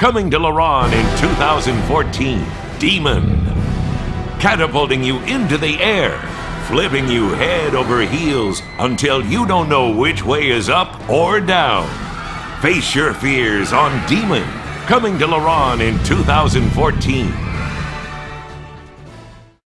Coming to Laron in 2014, Demon. Catapulting you into the air, flipping you head over heels until you don't know which way is up or down. Face your fears on Demon. Coming to Laron in 2014.